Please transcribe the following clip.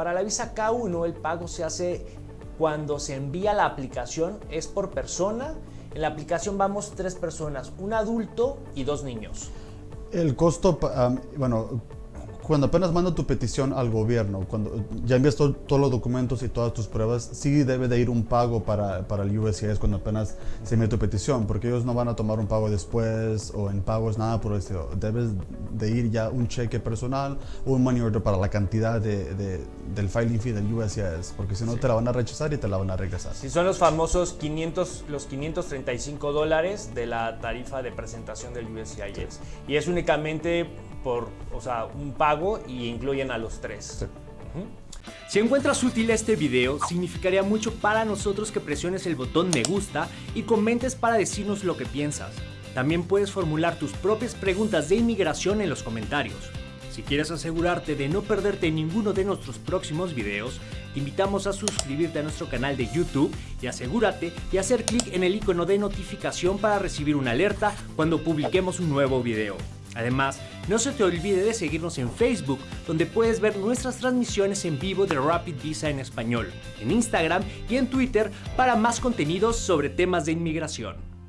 Para la visa K1 el pago se hace cuando se envía la aplicación, es por persona. En la aplicación vamos tres personas, un adulto y dos niños. El costo, bueno, cuando apenas manda tu petición al gobierno, cuando ya envías todos los documentos y todas tus pruebas, sí debe de ir un pago para, para el USCIS cuando apenas se envía tu petición, porque ellos no van a tomar un pago después o en pagos, nada por eso. Debes de ir ya un cheque personal o un money order para la cantidad de, del filing fee del USCIS, porque si no te la van a rechazar y te la van a regresar. Si son los famosos 500, los 535 dólares de la tarifa de presentación del USCIS. Y es únicamente por, o sea, un pago y incluyen a los tres. Si encuentras útil este video, significaría mucho para nosotros que presiones el botón me gusta y comentes para decirnos lo que piensas. También puedes formular tus propias preguntas de inmigración en los comentarios. Si quieres asegurarte de no perderte ninguno de nuestros próximos videos, te invitamos a suscribirte a nuestro canal de YouTube y asegúrate de hacer clic en el icono de notificación para recibir una alerta cuando publiquemos un nuevo video. Además, no se te olvide de seguirnos en Facebook, donde puedes ver nuestras transmisiones en vivo de Rapid Visa en español, en Instagram y en Twitter para más contenidos sobre temas de inmigración.